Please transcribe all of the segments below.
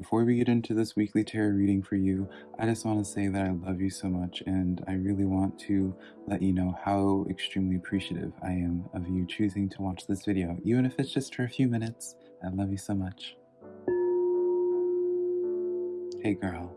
Before we get into this weekly tarot reading for you, I just want to say that I love you so much and I really want to let you know how extremely appreciative I am of you choosing to watch this video, even if it's just for a few minutes. I love you so much. Hey girl.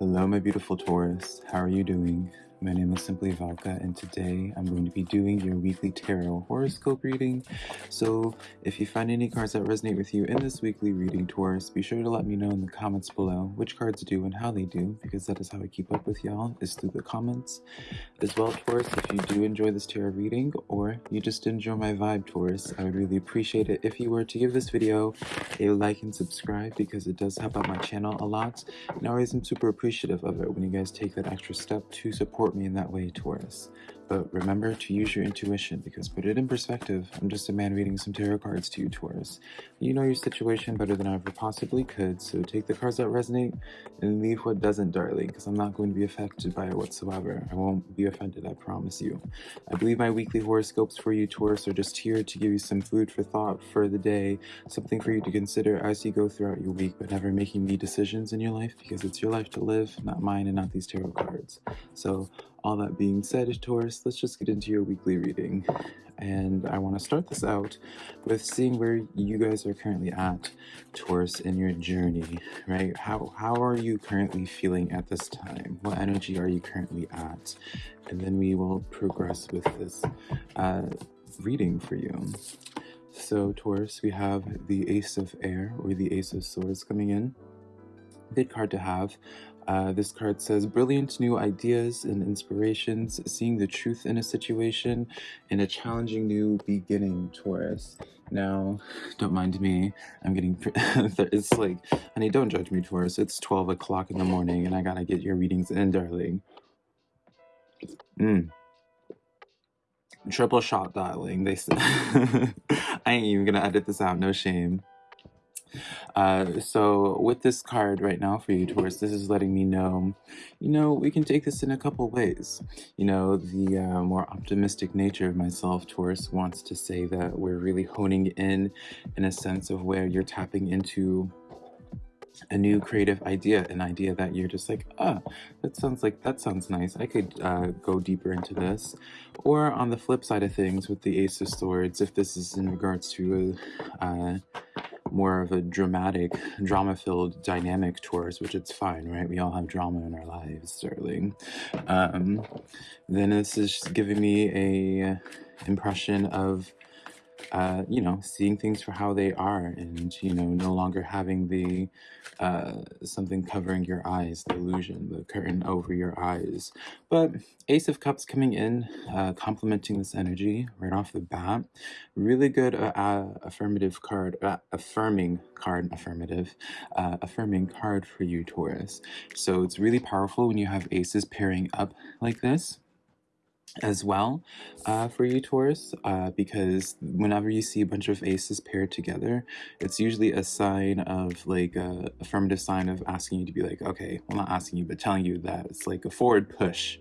Hello my beautiful Taurus. How are you doing? My name is Simply Velka, and today I'm going to be doing your weekly tarot horoscope reading. So, if you find any cards that resonate with you in this weekly reading, Taurus, be sure to let me know in the comments below which cards do and how they do, because that is how I keep up with y'all, is through the comments. As well, Taurus, if you do enjoy this tarot reading, or you just enjoy my vibe, Taurus, I would really appreciate it if you were to give this video a like and subscribe, because it does help out my channel a lot, and I always am super appreciative of it when you guys take that extra step to support support me in that way, Taurus. But remember to use your intuition because put it in perspective, I'm just a man reading some tarot cards to you, Taurus. You know your situation better than I ever possibly could, so take the cards that resonate and leave what doesn't, darling, because I'm not going to be affected by it whatsoever. I won't be offended, I promise you. I believe my weekly horoscopes for you, Taurus, are just here to give you some food for thought for the day, something for you to consider as you go throughout your week, but never making me decisions in your life because it's your life to live, not mine and not these tarot cards. So all that being said, Taurus, let's just get into your weekly reading. And I want to start this out with seeing where you guys are currently at, Taurus, in your journey, right? How, how are you currently feeling at this time? What energy are you currently at? And then we will progress with this uh, reading for you. So, Taurus, we have the Ace of Air, or the Ace of Swords coming in. Good card to have. Uh, this card says, brilliant new ideas and inspirations, seeing the truth in a situation, and a challenging new beginning, Taurus. Now, don't mind me, I'm getting, it's like, honey, don't judge me, Taurus. It's 12 o'clock in the morning, and I gotta get your readings in, darling. Mm. Triple shot, darling. They said, I ain't even gonna edit this out, no shame. Uh, so with this card right now for you, Taurus, this is letting me know, you know, we can take this in a couple ways. You know, the uh, more optimistic nature of myself, Taurus, wants to say that we're really honing in in a sense of where you're tapping into a new creative idea, an idea that you're just like, ah, that sounds like, that sounds nice. I could uh, go deeper into this. Or on the flip side of things with the Ace of Swords, if this is in regards to a, uh, more of a dramatic, drama-filled dynamic Taurus, which it's fine, right? We all have drama in our lives, darling. Um, then this is giving me a impression of uh, you know, seeing things for how they are and, you know, no longer having the, uh, something covering your eyes, the illusion, the curtain over your eyes. But Ace of Cups coming in, uh, complementing this energy right off the bat. Really good uh, uh affirmative card, uh, affirming card, affirmative, uh, affirming card for you, Taurus. So it's really powerful when you have aces pairing up like this as well uh, for you Taurus uh, because whenever you see a bunch of aces paired together it's usually a sign of like a affirmative sign of asking you to be like okay well not asking you but telling you that it's like a forward push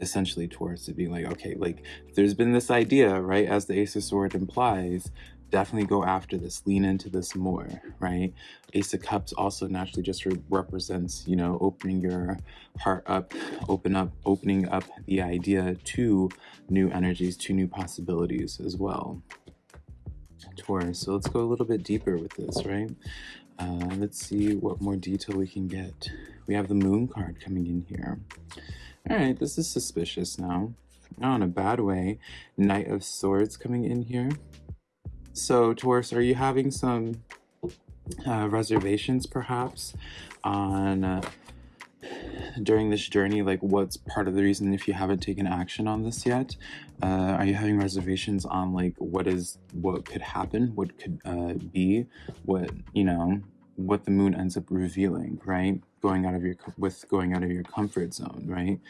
essentially Taurus to be like okay like there's been this idea right as the ace of sword implies definitely go after this, lean into this more, right? Ace of Cups also naturally just re represents, you know, opening your heart up, open up, opening up the idea to new energies, to new possibilities as well. Taurus, so let's go a little bit deeper with this, right? Uh, let's see what more detail we can get. We have the moon card coming in here. All right, this is suspicious now. Not in a bad way. Knight of Swords coming in here. So, Taurus, are you having some uh, reservations perhaps on uh, during this journey? Like, what's part of the reason if you haven't taken action on this yet? Uh, are you having reservations on like what is what could happen, what could uh, be, what you know, what the moon ends up revealing, right? Going out of your with going out of your comfort zone, right?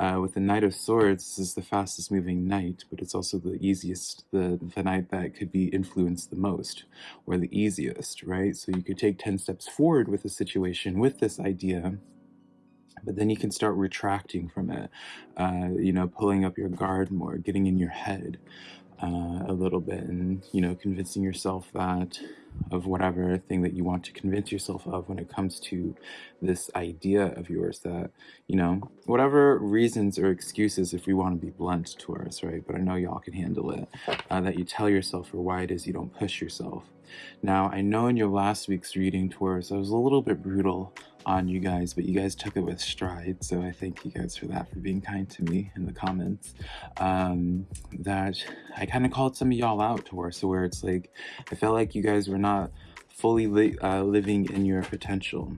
Uh, with the Knight of Swords, this is the fastest moving knight, but it's also the easiest, the the knight that could be influenced the most, or the easiest, right? So you could take ten steps forward with a situation with this idea, but then you can start retracting from it, uh, you know, pulling up your guard more, getting in your head. Uh, a little bit and, you know, convincing yourself that of whatever thing that you want to convince yourself of when it comes to this idea of yours that, you know, whatever reasons or excuses, if we want to be blunt to us, right? But I know y'all can handle it, uh, that you tell yourself or why it is you don't push yourself. Now, I know in your last week's reading, Taurus, I was a little bit brutal on you guys, but you guys took it with stride. So I thank you guys for that, for being kind to me in the comments. Um, that I kind of called some of y'all out, Taurus, so where it's like, I felt like you guys were not fully li uh, living in your potential.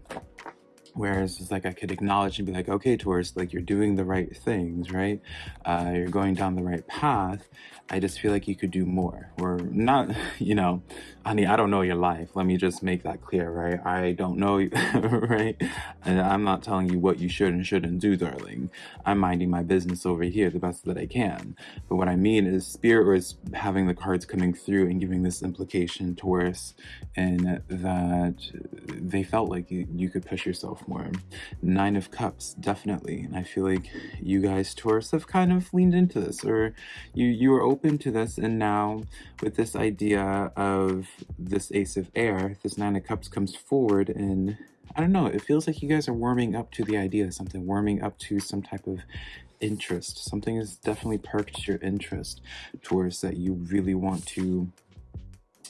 Whereas it's like I could acknowledge and be like, okay, Taurus, like you're doing the right things, right? Uh, you're going down the right path. I just feel like you could do more. Or not, you know, honey, I don't know your life. Let me just make that clear, right? I don't know, right? And I'm not telling you what you should and shouldn't do, darling. I'm minding my business over here the best that I can. But what I mean is spirit was having the cards coming through and giving this implication, Taurus, and that they felt like you, you could push yourself Nine of Cups, definitely. And I feel like you guys, Taurus, have kind of leaned into this or you, you were open to this and now with this idea of this Ace of Air, this Nine of Cups comes forward and I don't know, it feels like you guys are warming up to the idea something, warming up to some type of interest. Something has definitely perked your interest towards that you really want to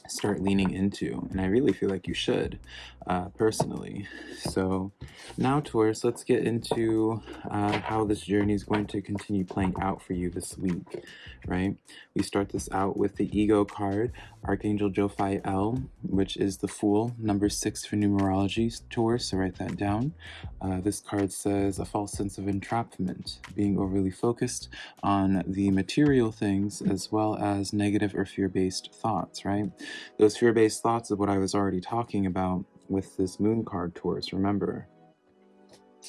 start leaning into and I really feel like you should uh, personally. So now Taurus let's get into uh, how this journey is going to continue playing out for you this week right? We start this out with the ego card Archangel Jophiel which is the Fool number six for numerology Taurus so write that down. Uh, this card says a false sense of entrapment being overly focused on the material things as well as negative or fear-based thoughts right those fear-based thoughts of what I was already talking about with this moon card Taurus, remember.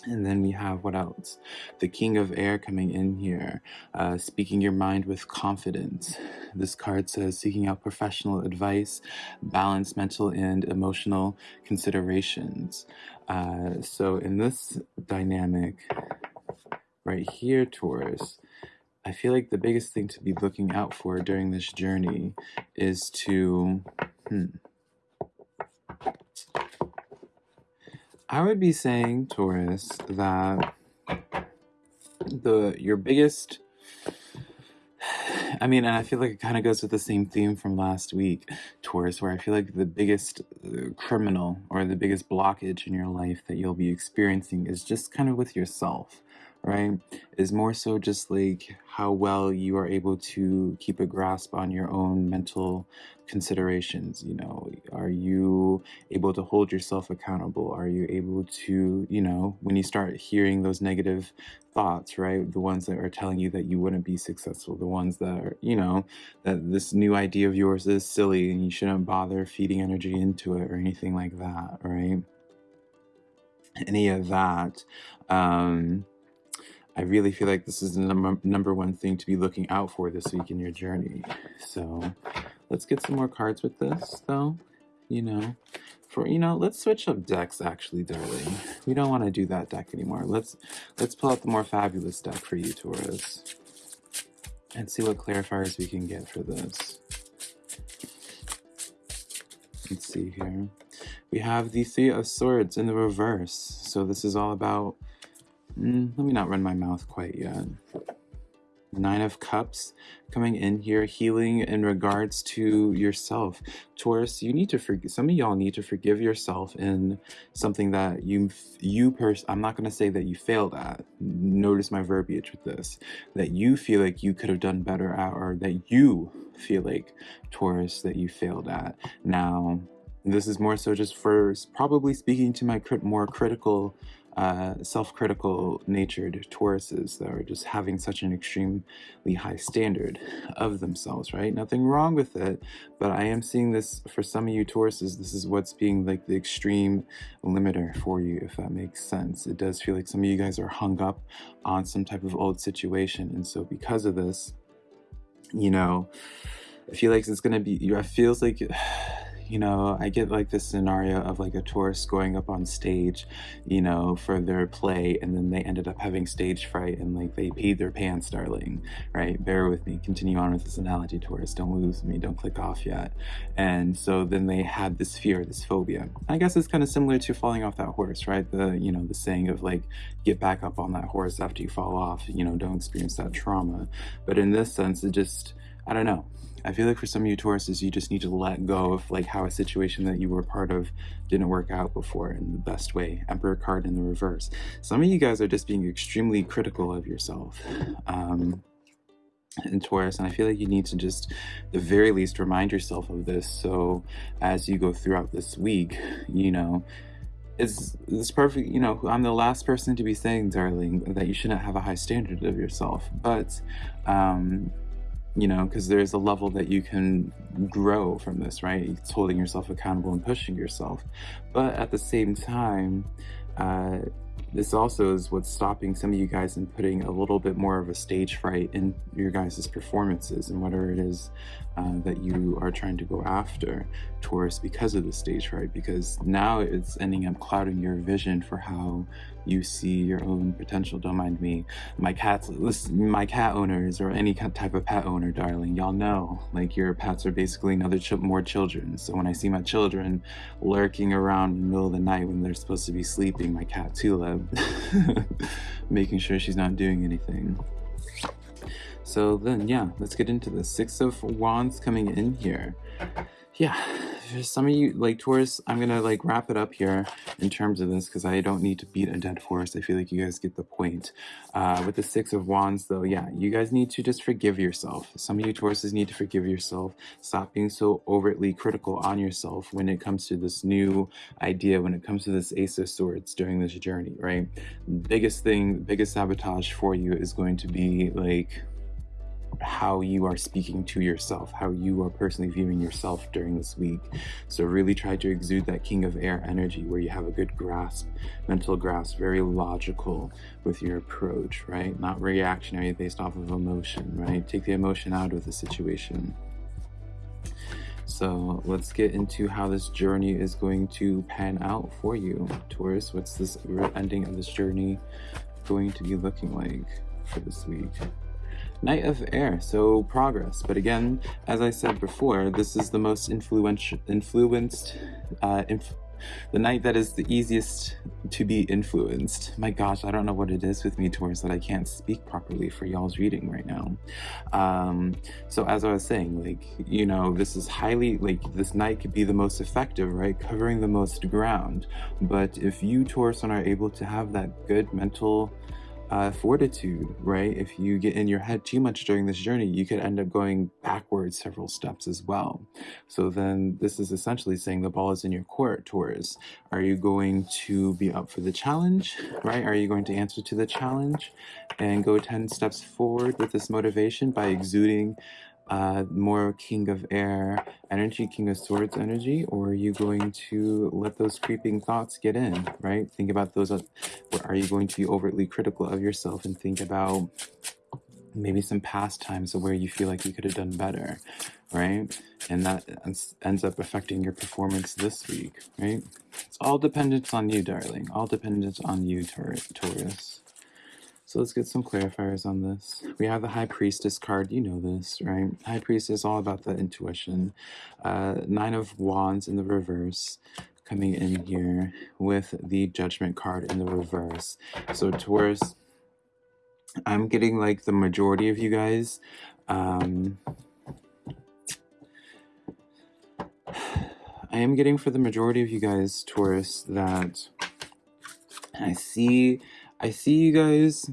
And then we have what else? The King of Air coming in here, uh, speaking your mind with confidence. This card says seeking out professional advice, balance mental and emotional considerations. Uh, so in this dynamic right here, Taurus, I feel like the biggest thing to be looking out for during this journey is to, hmm, I would be saying, Taurus, that the your biggest I mean, and I feel like it kind of goes with the same theme from last week, Taurus, where I feel like the biggest uh, criminal or the biggest blockage in your life that you'll be experiencing is just kind of with yourself right, is more so just like how well you are able to keep a grasp on your own mental considerations. You know, are you able to hold yourself accountable? Are you able to, you know, when you start hearing those negative thoughts, right, the ones that are telling you that you wouldn't be successful, the ones that are, you know, that this new idea of yours is silly and you shouldn't bother feeding energy into it or anything like that, right? Any of that. Um, I really feel like this is the number, number one thing to be looking out for this week in your journey. So let's get some more cards with this, though. You know, for you know, let's switch up decks. Actually, darling, we don't want to do that deck anymore. Let's let's pull out the more fabulous deck for you, Taurus, and see what clarifiers we can get for this. Let's see here. We have the Three of Swords in the reverse. So this is all about Mm, let me not run my mouth quite yet. Nine of Cups coming in here, healing in regards to yourself. Taurus, you need to forgive, some of y'all need to forgive yourself in something that you, you pers I'm not going to say that you failed at. Notice my verbiage with this. That you feel like you could have done better at, or that you feel like, Taurus, that you failed at. Now, this is more so just for probably speaking to my crit more critical uh, self-critical natured Tauruses that are just having such an extremely high standard of themselves, right? Nothing wrong with it, but I am seeing this for some of you Tauruses, this is what's being like the extreme limiter for you, if that makes sense. It does feel like some of you guys are hung up on some type of old situation. And so because of this, you know, I feel like it's going to be, it feels like you know, I get like this scenario of like a Taurus going up on stage, you know, for their play, and then they ended up having stage fright and like they peed their pants, darling, right? Bear with me. Continue on with this analogy, Taurus. Don't lose me. Don't click off yet. And so then they had this fear, this phobia. I guess it's kind of similar to falling off that horse, right? The, you know, the saying of like, get back up on that horse after you fall off, you know, don't experience that trauma. But in this sense, it just, I don't know. I feel like for some of you Tauruses, you just need to let go of like how a situation that you were part of didn't work out before in the best way. Emperor card in the reverse. Some of you guys are just being extremely critical of yourself. Um, in Taurus, and I feel like you need to just, the very least, remind yourself of this. So as you go throughout this week, you know, it's it's perfect. You know, I'm the last person to be saying, darling, that you shouldn't have a high standard of yourself, but um, you know, because there's a level that you can grow from this, right? It's holding yourself accountable and pushing yourself. But at the same time, uh, this also is what's stopping some of you guys in putting a little bit more of a stage fright in your guys' performances and whatever it is uh, that you are trying to go after Taurus because of the stage fright because now it's ending up clouding your vision for how you see your own potential don't mind me. My cats listen my cat owners or any type of pet owner darling y'all know like your pets are basically another ch more children. So when I see my children lurking around in the middle of the night when they're supposed to be sleeping my cat Tulip making sure she's not doing anything. So then, yeah, let's get into the Six of Wands coming in here. Yeah, some of you, like Taurus, I'm to like wrap it up here in terms of this because I don't need to beat a dead horse. I feel like you guys get the point. Uh, with the Six of Wands, though, yeah, you guys need to just forgive yourself. Some of you Tauruses need to forgive yourself. Stop being so overtly critical on yourself when it comes to this new idea, when it comes to this Ace of Swords during this journey, right? Biggest thing, biggest sabotage for you is going to be like how you are speaking to yourself, how you are personally viewing yourself during this week. So really try to exude that king of air energy where you have a good grasp, mental grasp, very logical with your approach, right? Not reactionary based off of emotion, right? Take the emotion out of the situation. So let's get into how this journey is going to pan out for you, Taurus. What's this ending of this journey going to be looking like for this week? Knight of Air, so progress. But again, as I said before, this is the most influential, influenced, uh, inf the knight that is the easiest to be influenced. My gosh, I don't know what it is with me Taurus that I can't speak properly for y'all's reading right now. Um, so as I was saying, like, you know, this is highly, like, this knight could be the most effective, right? Covering the most ground. But if you, Taurus, are able to have that good mental uh, fortitude, right? If you get in your head too much during this journey, you could end up going backwards several steps as well. So then this is essentially saying the ball is in your court, Taurus. Are you going to be up for the challenge, right? Are you going to answer to the challenge and go 10 steps forward with this motivation by exuding uh, more King of Air energy, King of Swords energy, or are you going to let those creeping thoughts get in, right? Think about those. Uh, are you going to be overtly critical of yourself and think about maybe some past times where you feel like you could have done better, right? And that ends up affecting your performance this week, right? It's all dependent on you, darling. All dependent on you, Taurus. So let's get some clarifiers on this. We have the High Priestess card. You know this, right? High Priestess all about the intuition. Uh, Nine of Wands in the reverse coming in here with the Judgment card in the reverse. So Taurus, I'm getting like the majority of you guys. Um, I am getting for the majority of you guys, Taurus, that I see I see you guys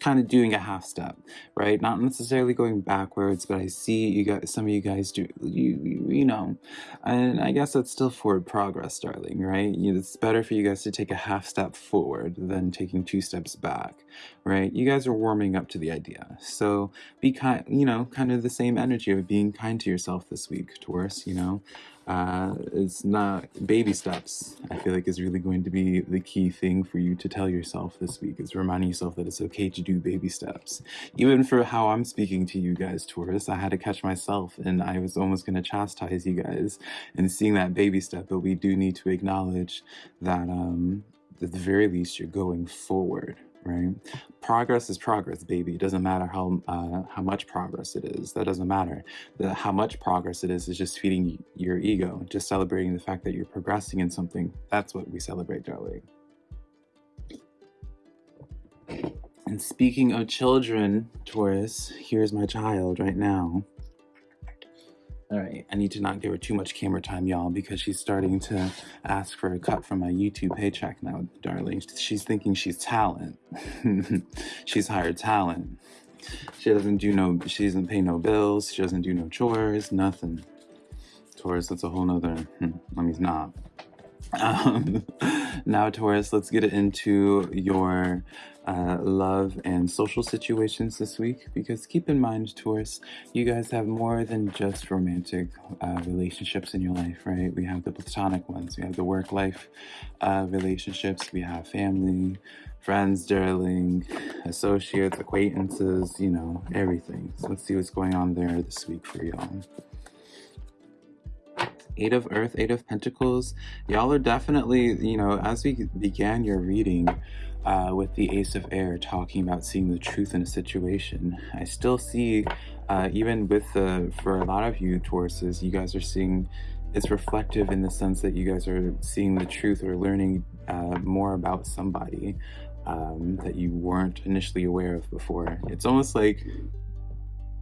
kind of doing a half step, right? Not necessarily going backwards, but I see you guys, some of you guys do, you, you, you know, and I guess that's still forward progress, darling, right? It's better for you guys to take a half step forward than taking two steps back, right? You guys are warming up to the idea. So be kind, you know, kind of the same energy of being kind to yourself this week, Taurus, you know? Uh, it's not baby steps. I feel like is really going to be the key thing for you to tell yourself this week is reminding yourself that it's okay to do baby steps. Even for how I'm speaking to you guys, Taurus, I had to catch myself and I was almost going to chastise you guys and seeing that baby step. But we do need to acknowledge that um, at the very least you're going forward right? Progress is progress, baby. It doesn't matter how uh, how much progress it is. That doesn't matter. The, how much progress it is is just feeding your ego, just celebrating the fact that you're progressing in something. That's what we celebrate, darling. And speaking of children, Taurus, here's my child right now. All right, I need to not give her too much camera time, y'all, because she's starting to ask for a cut from my YouTube paycheck now, darling. She's thinking she's talent. she's hired talent. She doesn't do no, she doesn't pay no bills. She doesn't do no chores, nothing. Taurus, that's a whole nother, hmm, I mean, not. Um, now, Taurus, let's get it into your uh, love and social situations this week because keep in mind, Taurus, you guys have more than just romantic uh, relationships in your life, right? We have the platonic ones, we have the work life uh, relationships, we have family, friends, darling, associates, acquaintances, you know, everything. So let's see what's going on there this week for y'all. Eight of Earth, Eight of Pentacles. Y'all are definitely, you know, as we began your reading, uh, with the Ace of Air talking about seeing the truth in a situation. I still see, uh, even with the, for a lot of you Tauruses, you guys are seeing, it's reflective in the sense that you guys are seeing the truth or learning uh, more about somebody um, that you weren't initially aware of before. It's almost like,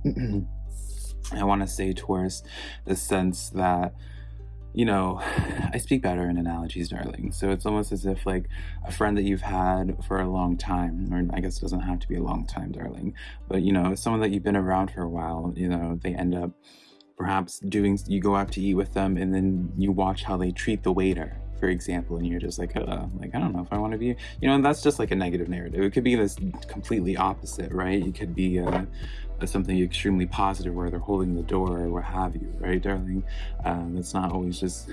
I want to say Taurus, the sense that you know, I speak better in analogies, darling. So it's almost as if like a friend that you've had for a long time, or I guess it doesn't have to be a long time, darling, but you know, someone that you've been around for a while, you know, they end up perhaps doing, you go out to eat with them and then you watch how they treat the waiter for example, and you're just like, uh, like I don't know if I want to be, you know, and that's just like a negative narrative. It could be this completely opposite, right? It could be uh, something extremely positive where they're holding the door or what have you, right, darling? Um, not always just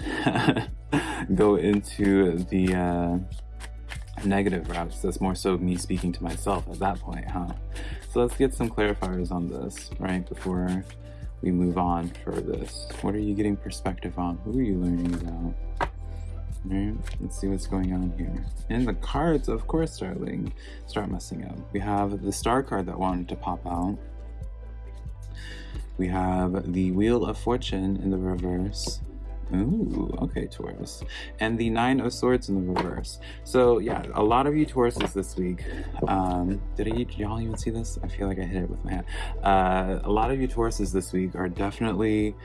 go into the uh, negative routes. That's more so me speaking to myself at that point, huh? So let's get some clarifiers on this, right, before we move on for this. What are you getting perspective on? Who are you learning about? Let's see what's going on here. And the cards, of course, darling, start messing up. We have the star card that wanted to pop out. We have the Wheel of Fortune in the reverse. Ooh, okay, Taurus. And the Nine of Swords in the reverse. So yeah, a lot of you Tauruses this week. Um, did y'all even see this? I feel like I hit it with my hand. Uh, a lot of you Tauruses this week are definitely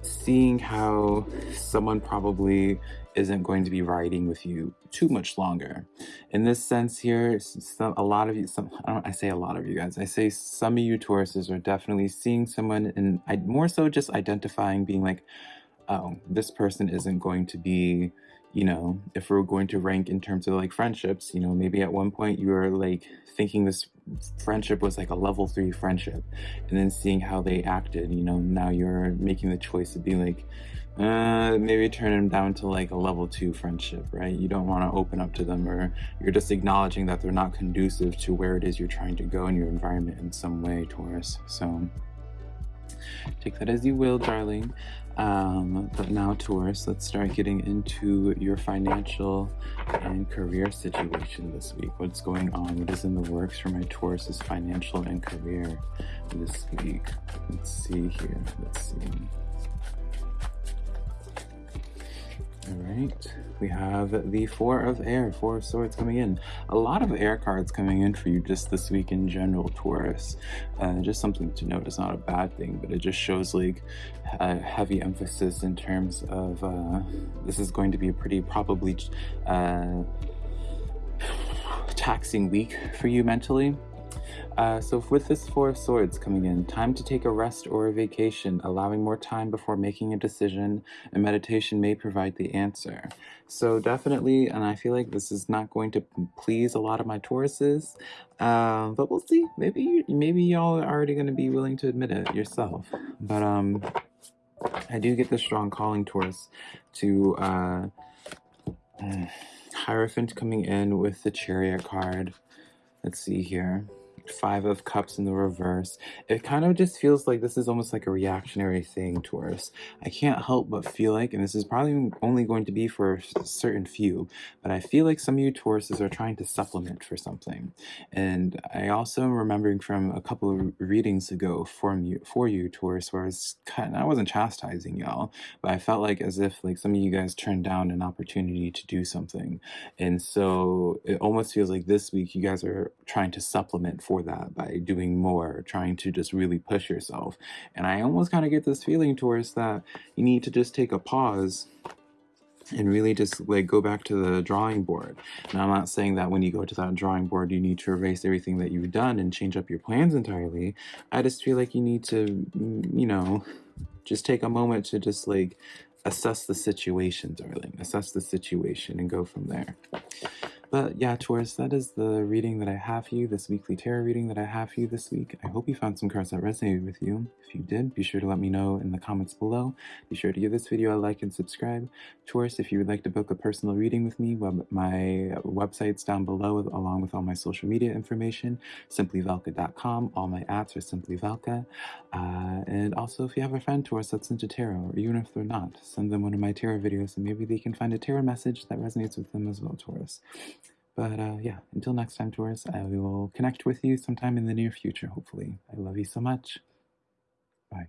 seeing how someone probably isn't going to be riding with you too much longer. In this sense here, some, a lot of you, some, I, I say a lot of you guys, I say some of you Tauruses are definitely seeing someone and I more so just identifying being like, oh, this person isn't going to be you know, if we're going to rank in terms of like friendships, you know, maybe at one point you were like thinking this friendship was like a level three friendship and then seeing how they acted, you know, now you're making the choice to be like, uh, maybe turn them down to like a level two friendship, right? You don't want to open up to them or you're just acknowledging that they're not conducive to where it is you're trying to go in your environment in some way, Taurus. So take that as you will, darling. Um, but now, Taurus, let's start getting into your financial and career situation this week. What's going on? What is in the works for my Taurus's financial and career this week? Let's see here. Let's see. All right, we have the Four of Air, Four of Swords coming in. A lot of air cards coming in for you just this week in general, Taurus. Uh, just something to note. It's not a bad thing, but it just shows like a heavy emphasis in terms of uh, this is going to be a pretty probably uh, taxing week for you mentally. Uh, so with this Four of Swords coming in, time to take a rest or a vacation, allowing more time before making a decision, and meditation may provide the answer. So definitely, and I feel like this is not going to please a lot of my Tauruses, uh, but we'll see. Maybe maybe y'all are already going to be willing to admit it yourself. But um, I do get the strong calling Taurus to uh, Hierophant coming in with the Chariot card. Let's see here. Five of Cups in the reverse. It kind of just feels like this is almost like a reactionary thing, Taurus. I can't help but feel like, and this is probably only going to be for a certain few, but I feel like some of you Tauruses are trying to supplement for something. And I also am remembering from a couple of readings ago for you, for you Taurus, where I was kind I wasn't chastising y'all, but I felt like as if like some of you guys turned down an opportunity to do something. And so it almost feels like this week you guys are trying to supplement for that by doing more, trying to just really push yourself. And I almost kind of get this feeling Taurus that you need to just take a pause and really just like go back to the drawing board. And I'm not saying that when you go to that drawing board, you need to erase everything that you've done and change up your plans entirely. I just feel like you need to, mm, you know, just take a moment to just like assess the situation, darling. Assess the situation and go from there. But yeah, Taurus, that is the reading that I have for you, this weekly tarot reading that I have for you this week. I hope you found some cards that resonated with you. If you did, be sure to let me know in the comments below. Be sure to give this video a like and subscribe. Taurus, if you would like to book a personal reading with me, web my website's down below along with all my social media information, simplyvelka.com. All my apps are Simply Velka. Uh, and also, if you have a friend, Taurus, that's into tarot, or even if they're not, send them one of my tarot videos and maybe they can find a tarot message that resonates with them as well, Taurus. But uh, yeah, until next time, Taurus, I will connect with you sometime in the near future, hopefully. I love you so much. Bye.